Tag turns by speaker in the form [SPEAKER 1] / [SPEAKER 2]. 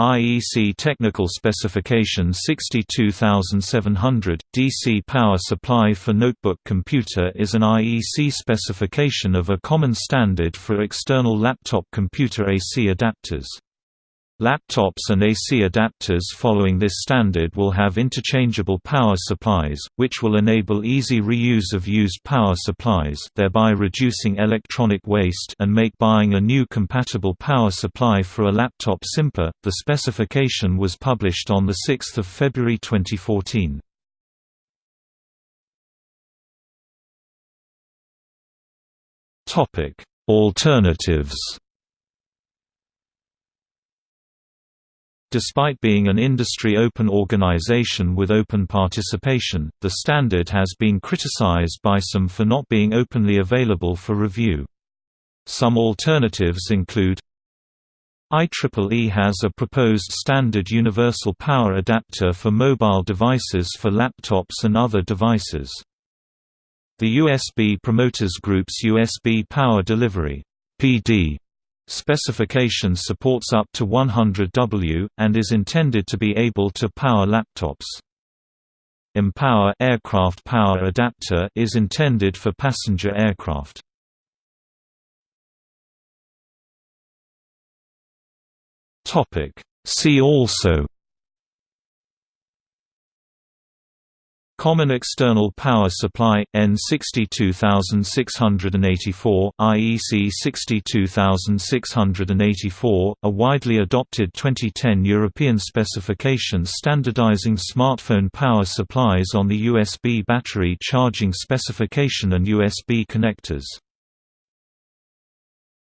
[SPEAKER 1] IEC Technical Specification 62700, DC power supply for notebook computer is an IEC specification of a common standard for external laptop computer AC adapters. Laptops and AC adapters following this standard will have interchangeable power supplies, which will enable easy reuse of used power supplies thereby reducing electronic waste and make buying a new compatible power supply for a laptop simpler. The specification was published on 6 February 2014. Alternatives Despite being an industry open organization with open participation, the standard has been criticized by some for not being openly available for review. Some alternatives include IEEE has a proposed standard universal power adapter for mobile devices for laptops and other devices. The USB Promoters Group's USB Power Delivery PD Specification supports up to 100 W, and is intended to be able to power laptops. Empower aircraft power adapter is intended for passenger aircraft. See also Common external power supply N62684 IEC 62684 a widely adopted 2010 European specification standardizing smartphone power supplies on the USB battery charging specification and USB connectors